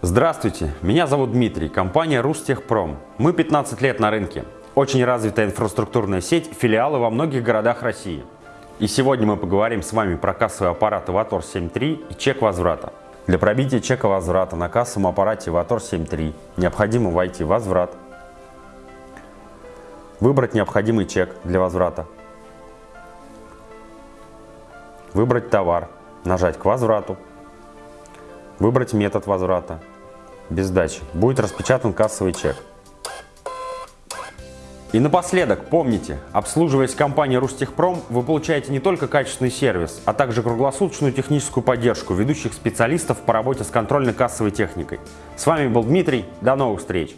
Здравствуйте, меня зовут Дмитрий, компания Рустехпром. Мы 15 лет на рынке. Очень развитая инфраструктурная сеть, филиалы во многих городах России. И сегодня мы поговорим с вами про кассовые аппараты Vator 7.3 и чек возврата. Для пробития чека возврата на кассовом аппарате Vator 7.3 необходимо войти в возврат, выбрать необходимый чек для возврата, выбрать товар, нажать к возврату, выбрать метод возврата, без сдачи. Будет распечатан кассовый чек. И напоследок, помните, обслуживаясь компанией Рустехпром, вы получаете не только качественный сервис, а также круглосуточную техническую поддержку ведущих специалистов по работе с контрольно-кассовой техникой. С вами был Дмитрий, до новых встреч!